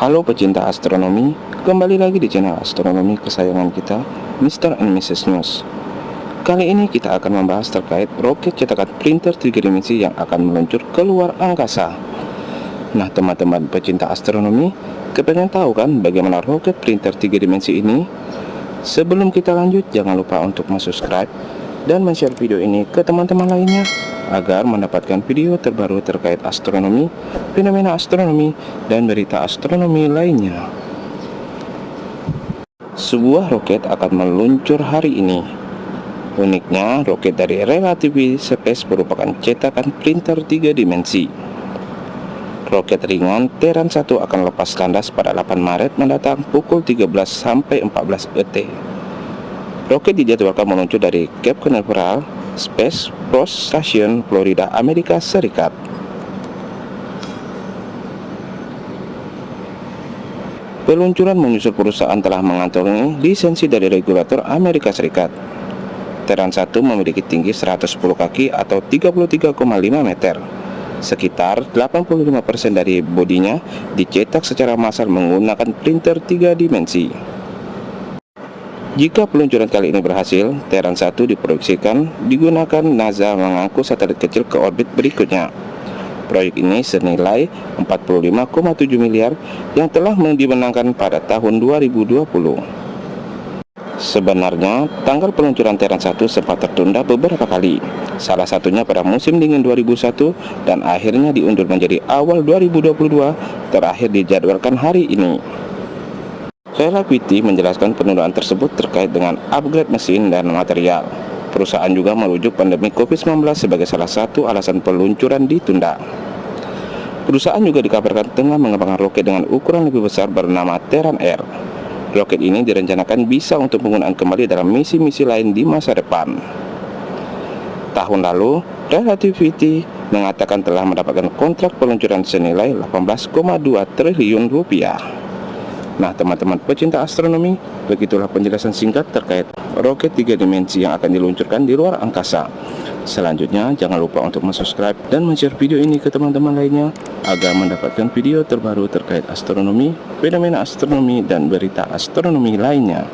Halo pecinta astronomi, kembali lagi di channel astronomi kesayangan kita, Mr. and Mrs. News. Kali ini kita akan membahas terkait roket cetakan printer 3 dimensi yang akan meluncur ke luar angkasa. Nah teman-teman pecinta astronomi, kepengen tahu kan bagaimana roket printer 3 dimensi ini? Sebelum kita lanjut, jangan lupa untuk subscribe dan share video ini ke teman-teman lainnya agar mendapatkan video terbaru terkait astronomi, fenomena astronomi, dan berita astronomi lainnya. Sebuah roket akan meluncur hari ini. Uniknya, roket dari Relativity Space merupakan cetakan printer tiga dimensi. Roket ringan Terran 1 akan lepas landas pada 8 Maret mendatang pukul 13 sampai 14 ET. Roket dijadwalkan meluncur dari Cape Canaveral Space Force Station, Florida, Amerika Serikat. Peluncuran menyusul perusahaan telah mengantongi lisensi dari regulator Amerika Serikat. Terran 1 memiliki tinggi 110 kaki atau 33,5 meter. Sekitar 85% dari bodinya dicetak secara massal menggunakan printer 3 dimensi. Jika peluncuran kali ini berhasil, Terran 1 diproyeksikan digunakan NASA mengangkut satelit kecil ke orbit berikutnya. Proyek ini senilai 45,7 miliar yang telah dimenangkan pada tahun 2020. Sebenarnya, tanggal peluncuran Terran 1 sempat tertunda beberapa kali, salah satunya pada musim dingin 2001 dan akhirnya diundur menjadi awal 2022, terakhir dijadwalkan hari ini. Relativity menjelaskan penundaan tersebut terkait dengan upgrade mesin dan material. Perusahaan juga merujuk pandemi COVID-19 sebagai salah satu alasan peluncuran ditunda. Perusahaan juga dikabarkan tengah mengembangkan roket dengan ukuran lebih besar bernama Terran Air. Roket ini direncanakan bisa untuk penggunaan kembali dalam misi-misi lain di masa depan. Tahun lalu, Relativity mengatakan telah mendapatkan kontrak peluncuran senilai 18,2 triliun rupiah. Nah teman-teman pecinta astronomi Begitulah penjelasan singkat terkait roket tiga dimensi yang akan diluncurkan di luar angkasa. Selanjutnya jangan lupa untuk subscribe dan share video ini ke teman-teman lainnya Agar mendapatkan video terbaru terkait astronomi, fenomena astronomi, dan berita astronomi lainnya